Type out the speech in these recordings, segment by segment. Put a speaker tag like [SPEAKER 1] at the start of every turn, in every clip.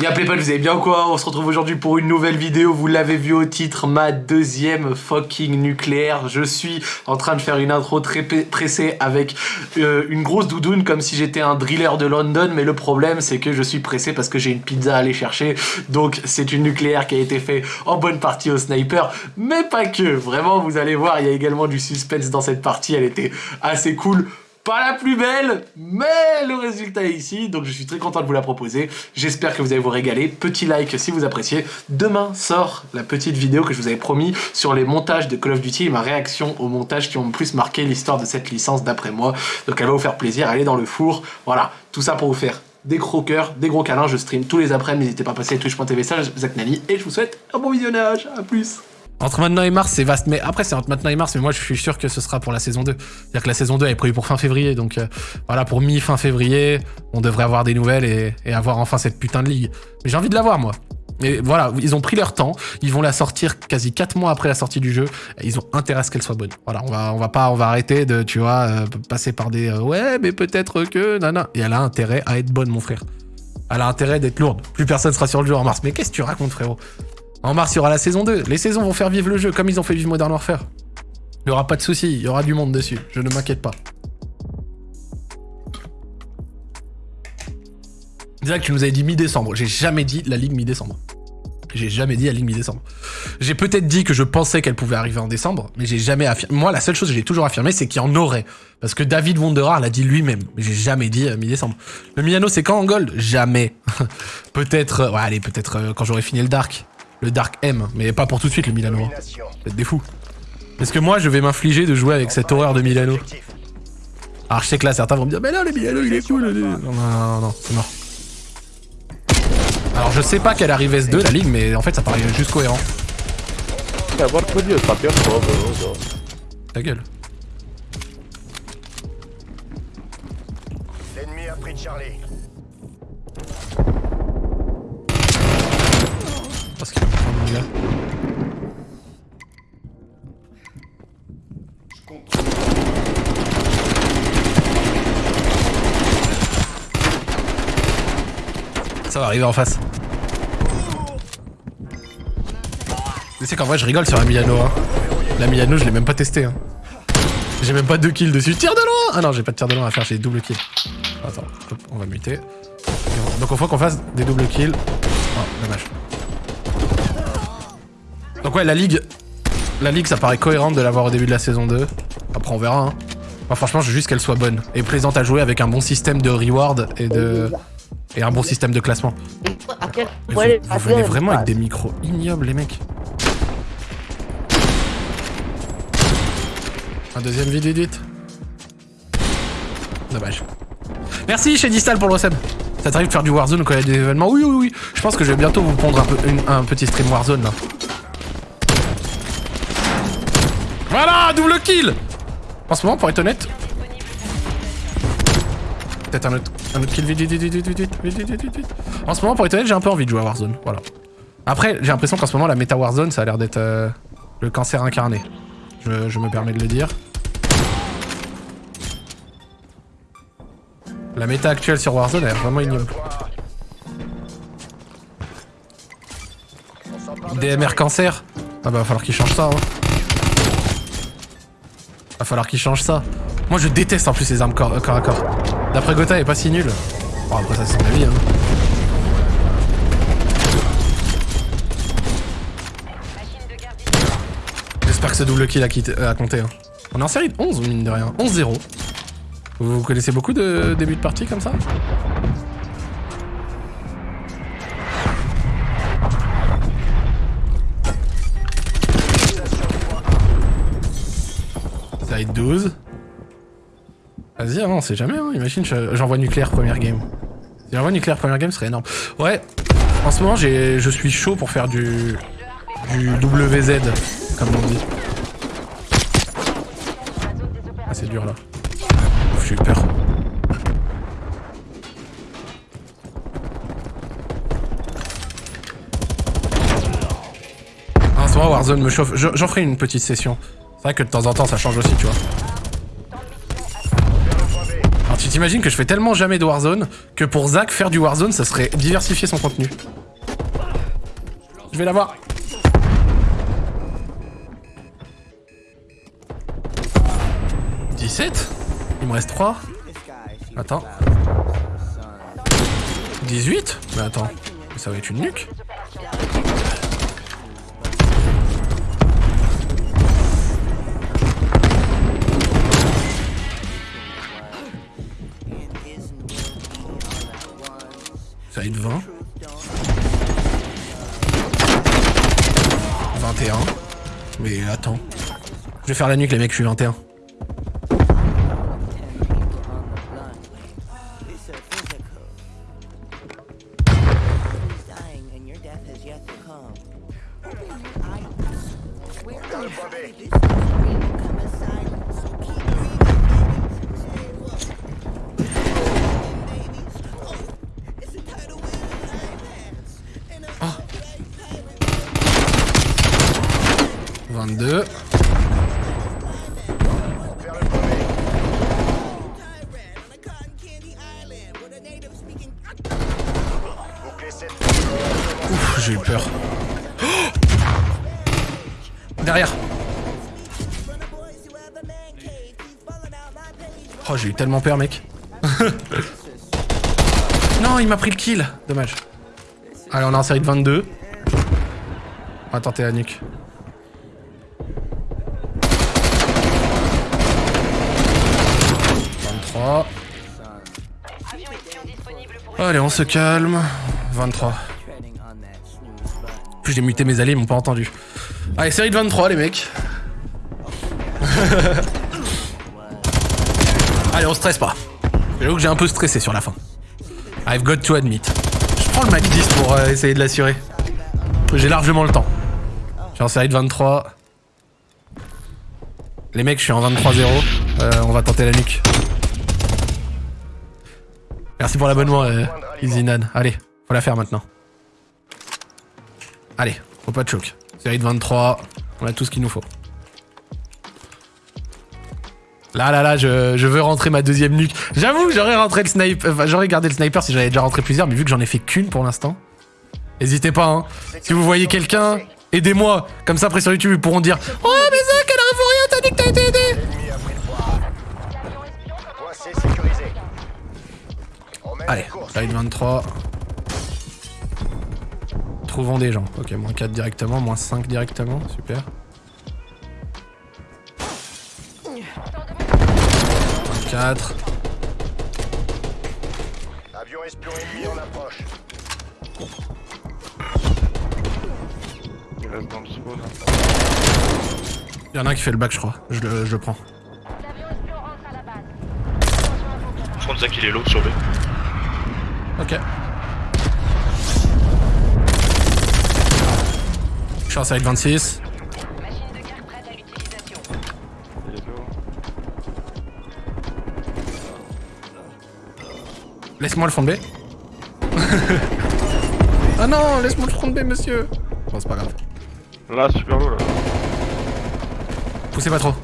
[SPEAKER 1] Y'a Playpal, vous allez bien ou quoi? On se retrouve aujourd'hui pour une nouvelle vidéo, vous l'avez vu au titre, ma deuxième fucking nucléaire. Je suis en train de faire une intro très pressée avec euh, une grosse doudoune comme si j'étais un driller de London, mais le problème c'est que je suis pressé parce que j'ai une pizza à aller chercher, donc c'est une nucléaire qui a été fait en bonne partie au sniper, mais pas que. Vraiment, vous allez voir, il y a également du suspense dans cette partie, elle était assez cool pas la plus belle, mais le résultat est ici, donc je suis très content de vous la proposer. J'espère que vous allez vous régaler. Petit like si vous appréciez. Demain sort la petite vidéo que je vous avais promis sur les montages de Call of Duty et ma réaction aux montages qui ont le plus marqué l'histoire de cette licence d'après moi. Donc elle va vous faire plaisir, elle est dans le four. Voilà, tout ça pour vous faire des gros cœurs, des gros câlins. Je stream tous les après, n'hésitez pas à passer twitch.tv Zach Nani et je vous souhaite un bon visionnage. À plus entre maintenant et mars, c'est vaste. Mais après, c'est entre maintenant et mars, mais moi, je suis sûr que ce sera pour la saison 2. C'est-à-dire que la saison 2 est prévue pour fin février. Donc euh, voilà, pour mi-fin février, on devrait avoir des nouvelles et, avoir enfin cette putain de ligue. Mais j'ai envie de la voir, moi. Mais voilà, ils ont pris leur temps. Ils vont la sortir quasi 4 mois après la sortie du jeu. Et ils ont intérêt à ce qu'elle soit bonne. Voilà, on va, on va pas, on va arrêter de, tu vois, euh, passer par des euh, ouais, mais peut-être que, nana. Et elle a intérêt à être bonne, mon frère. Elle a intérêt d'être lourde. Plus personne sera sur le jeu en mars. Mais qu'est-ce que tu racontes, frérot? En mars, il y aura la saison 2. Les saisons vont faire vivre le jeu, comme ils ont fait vivre Modern Warfare. Il n'y aura pas de soucis, il y aura du monde dessus. Je ne m'inquiète pas. Déjà que tu nous avais dit mi-décembre. J'ai jamais dit la ligue mi-décembre. J'ai jamais dit la ligue mi-décembre. J'ai peut-être dit que je pensais qu'elle pouvait arriver en décembre, mais j'ai jamais affirmé. Moi, la seule chose que j'ai toujours affirmé, c'est qu'il y en aurait. Parce que David Wonderar l'a dit lui-même. J'ai jamais dit euh, mi-décembre. Le Milano, c'est quand en gold Jamais. peut-être... Euh, ouais, allez, peut-être euh, quand j'aurai fini le Dark le Dark M, mais pas pour tout de suite le Milano. Vous êtes des fous. Est-ce que moi je vais m'infliger de jouer avec cette horreur de Milano Alors je sais que là certains vont me dire mais là le Milano il est cool. Non non non, non c'est mort. Alors je sais pas qu'elle arrive S2 la ligue mais en fait ça paraît juste cohérent. Ta gueule. L'ennemi a pris Charlie. Parce Ça va arriver en face. Tu sais qu'en vrai je rigole sur la Milano hein. La Milano je l'ai même pas testé hein. J'ai même pas deux kills dessus. Tire de loin Ah non j'ai pas de tir de loin à faire, j'ai double kill. Attends, on va muter. Donc on faut qu'on fasse des double kills. Oh, dommage. Donc ouais, la ligue, la ligue, ça paraît cohérent de l'avoir au début de la saison 2. Après, on verra. Hein. Moi, franchement, je veux juste qu'elle soit bonne et plaisante à jouer avec un bon système de reward et de et un bon système de classement. vous, venez vraiment avec des micros ignobles, les mecs. Un deuxième vidéo edit. Dommage. Merci chez Distal pour le Ça t'arrive de faire du Warzone quand il y a des événements Oui, oui, oui. Je pense que je vais bientôt vous pondre un, peu, un petit stream Warzone là. Voilà, double kill En ce moment, pour être honnête... Peut-être un autre, un autre kill, vite, vite, vite, vite, vite, vite, vite, vite, En ce moment, pour être honnête, j'ai un peu envie de jouer à Warzone, voilà. Après, j'ai l'impression qu'en ce moment, la méta Warzone, ça a l'air d'être euh, le cancer incarné. Je, je me permets de le dire. La méta actuelle sur Warzone, elle est vraiment ignoble. DMR cancer? Ah bah va falloir qu'il change ça, hein. Falloir qu'il change ça. Moi je déteste en plus les armes corps, à corps. D'après Gotha, elle est pas si nulle. Bon après ça c'est son avis hein. J'espère que ce double kill a, euh, compté. Hein. On est en série de 11 mine de rien. 11-0. Vous connaissez beaucoup de débuts de partie comme ça? Ça 12. Vas-y, on sait jamais, hein. imagine, j'envoie nucléaire première game. Si j'envoie nucléaire première game, ce serait énorme. Ouais, en ce moment, je suis chaud pour faire du, du WZ, comme on dit. Ah, c'est dur là. J'ai eu peur. En ce moment, Warzone me chauffe. J'en ferai une petite session. C'est vrai que de temps en temps ça change aussi, tu vois. Tu t'imagines que je fais tellement jamais de Warzone que pour Zach, faire du Warzone, ça serait diversifier son contenu. Je vais l'avoir. « 17 Il me reste 3. Attends. 18 Mais attends, ça va être une nuque. Je vais faire la nuque les mecs, je suis 21. Oh. 22. J'ai eu peur. Derrière. Oh, j'ai eu tellement peur, mec. non, il m'a pris le kill. Dommage. Allez, on est en série de 22. On va tenter la nuque. Allez, on se calme. 23. J'ai muté mes alliés, ils m'ont pas entendu. Allez, série de 23, les mecs. Allez, on stresse pas. J'avoue que j'ai un peu stressé sur la fin. I've got to admit. Je prends le Mac 10 pour euh, essayer de l'assurer. J'ai largement le temps. Je suis en série de 23. Les mecs, je suis en 23-0. Euh, on va tenter la nuque. Merci pour l'abonnement, euh, Izinan. Allez, faut la faire maintenant. Allez, faut pas de choc. Série de 23, on a tout ce qu'il nous faut. Là, là, là, je, veux rentrer ma deuxième nuque. J'avoue, j'aurais rentré le sniper. Enfin, j'aurais gardé le sniper si j'avais déjà rentré plusieurs, mais vu que j'en ai fait qu'une pour l'instant. N'hésitez pas, hein. Si vous voyez quelqu'un, aidez-moi. Comme ça, après sur YouTube, ils pourront dire Oh, mais Zach, elle a rien, t'as dit que t'as été aidé. Allez, live 23. Trouvons des gens. Ok, moins 4 directement, moins 5 directement, super. 24. Avion espion ennemi en approche. Il reste dans le spawn. Il y en a un qui fait le bac, je crois. Je le, je le prends.
[SPEAKER 2] Je pense qu'il est low sur B.
[SPEAKER 1] Ok. Je suis en série 26. Laisse-moi le fond de B. ah non, laisse-moi le front de B, monsieur. Bon, c'est pas grave.
[SPEAKER 2] Là, super low, là.
[SPEAKER 1] Poussez pas trop.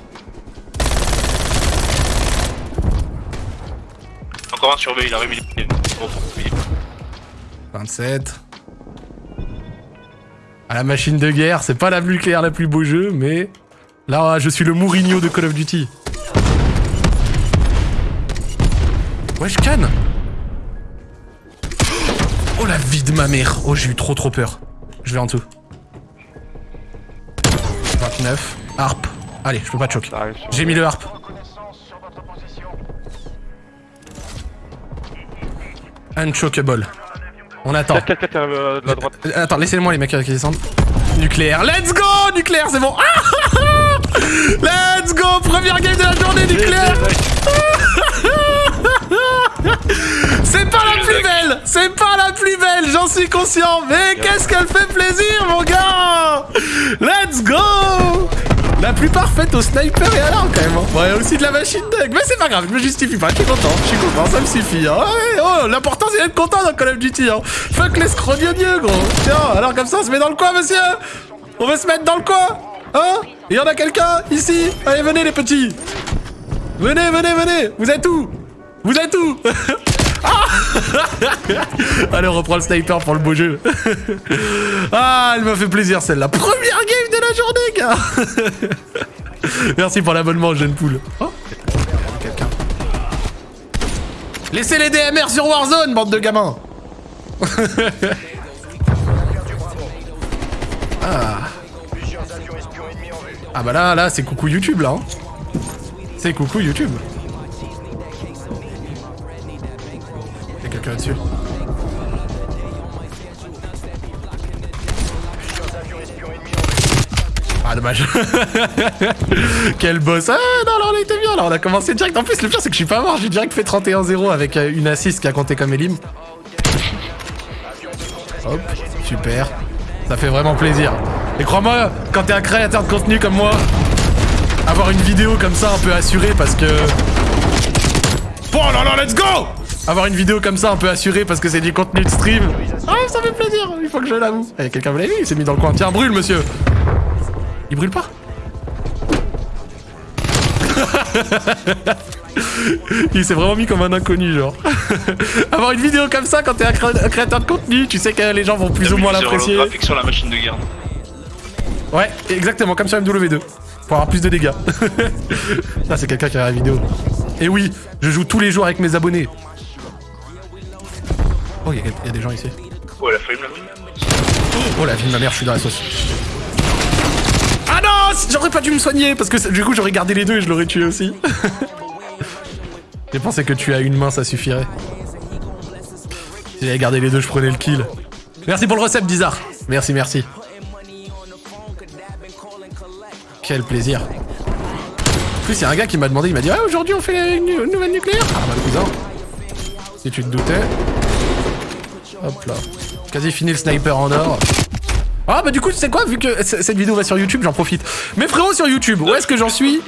[SPEAKER 2] Encore un sur B, il a remis
[SPEAKER 1] 27. À la machine de guerre, c'est pas la plus claire, la plus beau jeu, mais... Là, je suis le Mourinho de Call of Duty. Ouais, je canne Oh la vie de ma mère Oh, j'ai eu trop trop peur. Je vais en dessous. 29. Harp. Allez, je peux pas te choquer. J'ai mis le harp. Unchockable. On attend.
[SPEAKER 2] Euh,
[SPEAKER 1] attends, laissez-moi les mecs qui descendent. Nucléaire. Let's go Nucléaire, c'est bon. Let's go Première game de la journée nucléaire C'est pas la plus belle C'est pas la plus belle, j'en suis conscient Mais qu'est-ce qu'elle fait plaisir, mon gars Let's go la plus parfaite au sniper et à l'arme quand même. Hein. Ouais, aussi de la machine de... Mais c'est pas grave, je me justifie pas, je suis content, je suis content, ça me suffit. Hein. Ouais, oh, l'important c'est d'être content dans Call of Duty. Hein. Fuck l'escrogneux, gros. Tiens, alors comme ça on se met dans le coin, monsieur. On veut se mettre dans le coin. Hein Il y en a quelqu'un ici Allez, venez les petits. Venez, venez, venez. Vous êtes où? Vous êtes où? Allez, on reprend le sniper pour le beau jeu. ah, elle m'a fait plaisir celle-là. Première game de la journée, gars Merci pour l'abonnement, jeune poule. Oh, quelqu'un. Laissez les DMR sur Warzone, bande de gamins Ah. Ah bah là, là, c'est coucou YouTube, là. hein. C'est coucou YouTube. Là-dessus. Ah, dommage. Quel boss. Ah, non, là, on était bien, là. On a commencé direct. En plus, le pire, c'est que je suis pas mort. J'ai direct fait 31-0 avec euh, une assist qui a compté comme Elim. Hop, super. Ça fait vraiment plaisir. Et crois-moi, quand t'es un créateur de contenu comme moi, avoir une vidéo comme ça un peu assurée parce que... Oh là là, let's go Avoir une vidéo comme ça un peu assurée parce que c'est du contenu de stream. Ah, ça fait plaisir, il faut que je l'avoue. Eh, quelqu'un vous l'a vu, il s'est mis dans le coin. Tiens, brûle, monsieur Il brûle pas Il s'est vraiment mis comme un inconnu, genre. Avoir une vidéo comme ça quand t'es un, cré- un créateur de contenu, tu sais que les gens vont plus ou moins l'apprécier.
[SPEAKER 2] graphique sur la machine de garde.
[SPEAKER 1] Ouais, exactement, comme sur MW2. Pour avoir plus de dégâts. Ça, c'est quelqu'un qui a la vidéo. Et oui, je joue tous les jours avec mes abonnés. Oh, il y, a- il y a des gens ici.
[SPEAKER 2] Oh, la
[SPEAKER 1] Oh la vie de ma mère, je suis dans la sauce. Ah non J'aurais pas dû me soigner parce que du coup j'aurais gardé les deux et je l'aurais tué aussi. J'ai pensé que tu as une main, ça suffirait. Si j'avais gardé les deux, je prenais le kill. Merci pour le recep, Bizarre. Merci, merci. Quel plaisir. En plus, il y a un gars qui m'a demandé, il m'a dit Ah, aujourd'hui on fait une, une nouvelle nucléaire Ah, bah, cousin. Si tu te doutais. Hop là. Quasi fini le sniper en or. Ah, bah, du coup, tu sais quoi Vu que cette vidéo va sur YouTube, j'en profite. Mes frérots sur YouTube, où est-ce que j'en suis?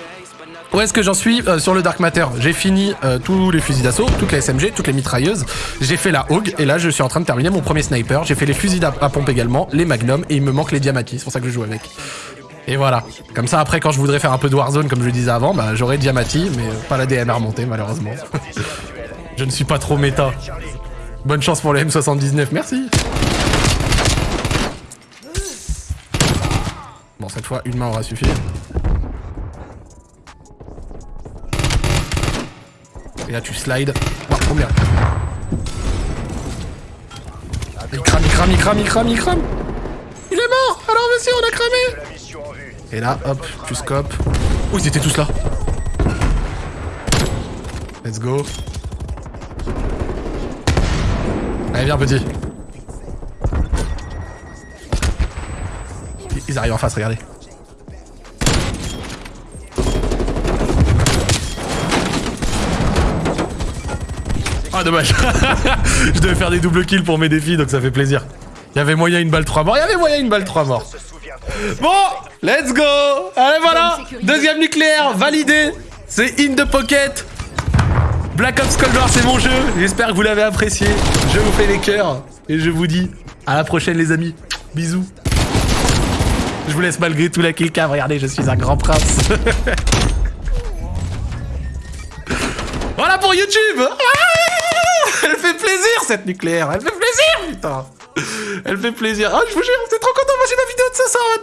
[SPEAKER 1] Où est-ce que j'en suis Euh, sur le Dark Matter? J'ai fini euh, tous les fusils d'assaut, toutes les SMG, toutes les mitrailleuses. J'ai fait la Hog et là je suis en train de terminer mon premier sniper. J'ai fait les fusils à, à pompe également, les Magnum et il me manque les Diamati. C'est pour ça que je joue avec. Et voilà. Comme ça après quand je voudrais faire un peu de Warzone comme je le disais avant, bah j'aurai Diamati mais euh, pas la DMR montée malheureusement. je ne suis pas trop méta. Bonne chance pour le M79, merci. Bon cette fois une main aura suffi. Et là tu slides. Oh, combien Il crame, il crame, il crame, il crame, il crame Il est mort Alors monsieur, on a cramé Et là, hop, tu scopes. Oh, ils étaient tous là Let's go. Allez, viens petit. Ils- arrivent en face, regardez. Ah dommage Je devais faire des doubles kills pour mes défis donc ça fait plaisir. Il y avait moyen une balle 3 morts, il y avait moyen une balle 3 morts. Bon, let's go Allez voilà Deuxième nucléaire, validé C'est in the pocket Black Ops Cold War c'est mon jeu, j'espère que vous l'avez apprécié. Je vous fais les cœurs et je vous dis à la prochaine les amis. Bisous. Je vous laisse malgré tout la killcam, regardez je suis un grand prince. voilà pour YouTube Ah Elle fait plaisir cette nucléaire, elle fait plaisir putain Elle fait plaisir. Ah je vous jure, c'est trop content, moi j'ai ma vidéo de ce soir maintenant